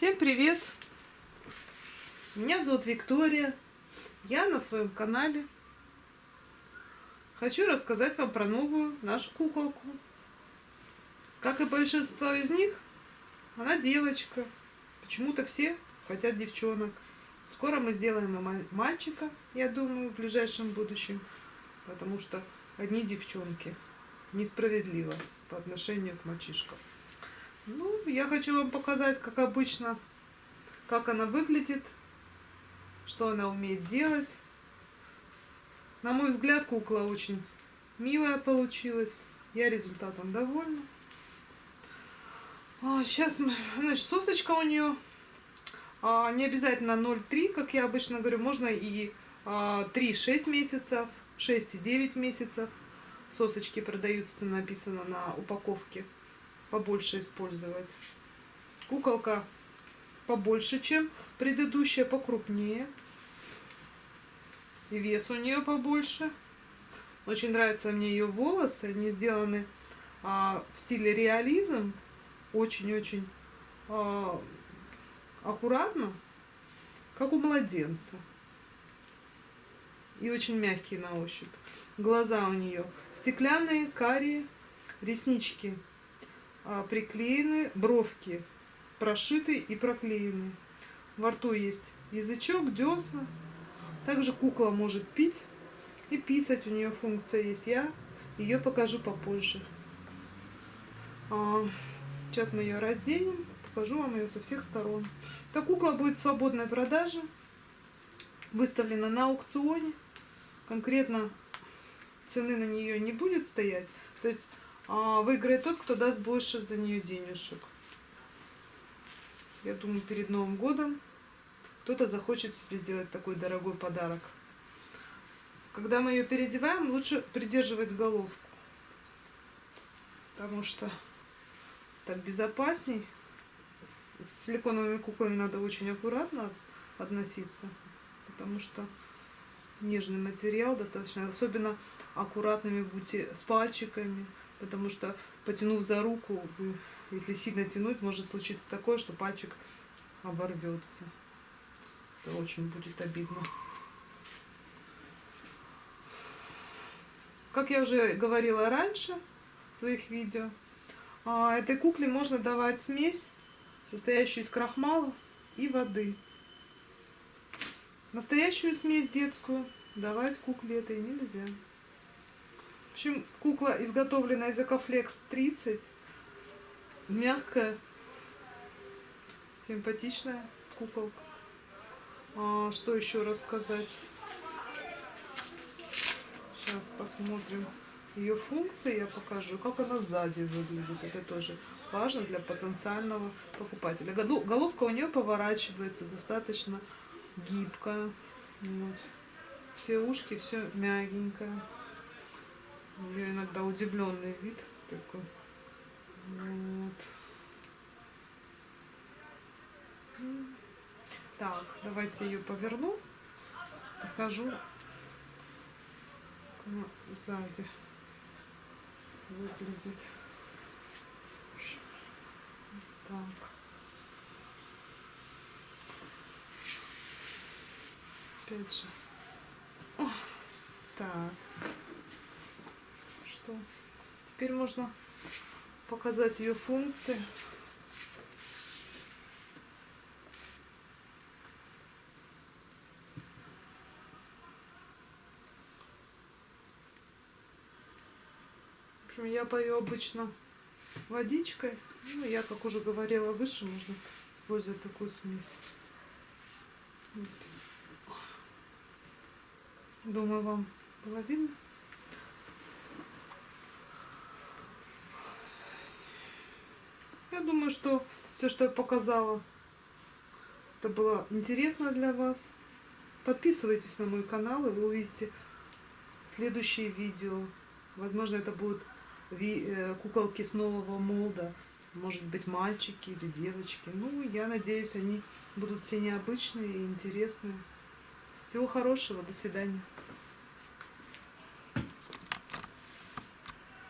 Всем привет! Меня зовут Виктория. Я на своем канале. Хочу рассказать вам про новую нашу куколку. Как и большинство из них, она девочка. Почему-то все хотят девчонок. Скоро мы сделаем и мальчика, я думаю, в ближайшем будущем. Потому что одни девчонки. Несправедливо по отношению к мальчишкам. Ну, я хочу вам показать, как обычно, как она выглядит, что она умеет делать. На мой взгляд, кукла очень милая получилась. Я результатом довольна. А, сейчас, значит, сосочка у нее а, не обязательно 0,3, как я обычно говорю, можно и а, 3-6 месяцев, 6,9 месяцев. Сосочки продаются, написано на упаковке побольше использовать. Куколка побольше, чем предыдущая, покрупнее. И вес у нее побольше. Очень нравятся мне ее волосы. Они сделаны а, в стиле реализм. Очень-очень а, аккуратно, как у младенца. И очень мягкие на ощупь. Глаза у нее стеклянные, карие, реснички приклеены, бровки прошиты и проклеены. Во рту есть язычок, десна. Также кукла может пить и писать. У нее функция есть. Я ее покажу попозже. А, сейчас мы ее разденем. Покажу вам ее со всех сторон. Эта кукла будет в свободной продаже. Выставлена на аукционе. Конкретно цены на нее не будет стоять. То есть а, выиграет тот, кто даст больше за нее денежек. Я думаю, перед Новым годом кто-то захочет себе сделать такой дорогой подарок. Когда мы ее переодеваем, лучше придерживать головку. Потому что так безопасней. С силиконовыми куклами надо очень аккуратно относиться. Потому что нежный материал достаточно. Особенно аккуратными будьте с пальчиками потому что потянув за руку, если сильно тянуть, может случиться такое, что пальчик оборвется. Это очень будет обидно. Как я уже говорила раньше в своих видео, а, этой кукле можно давать смесь, состоящую из крахмала и воды. Настоящую смесь детскую давать кукле этой нельзя. Общем, кукла изготовлена из Экофлекс 30. Мягкая, симпатичная куколка. А, что еще рассказать? Сейчас посмотрим ее функции, я покажу, как она сзади выглядит. Это тоже важно для потенциального покупателя. Головка у нее поворачивается достаточно гибкая. Вот. Все ушки, все мягенькое. У нее иногда удивленный вид такой. Вот. Так, давайте ее поверну. Покажу, сзади выглядит. Так. Опять же. О, так что теперь можно показать ее функции. В общем, я пою обычно водичкой. Ну, я, как уже говорила выше, можно использовать такую смесь. Вот. Думаю, вам было видно. Я думаю, что все, что я показала, это было интересно для вас. Подписывайтесь на мой канал, и вы увидите следующие видео. Возможно, это будут э, куколки с нового молда. Может быть, мальчики или девочки. Ну, я надеюсь, они будут все необычные и интересные. Всего хорошего. До свидания.